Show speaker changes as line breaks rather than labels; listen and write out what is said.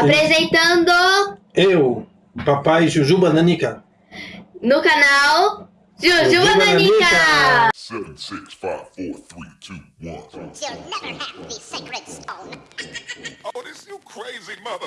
Apresentando
Eu, papai Jujuba Nanica.
no canal Jujuba
Jujuba
Nanica.
Nanica.
Seven, six, five, four, three, two, one.
You'll never have the sacred stone.
Oh, this you crazy mother.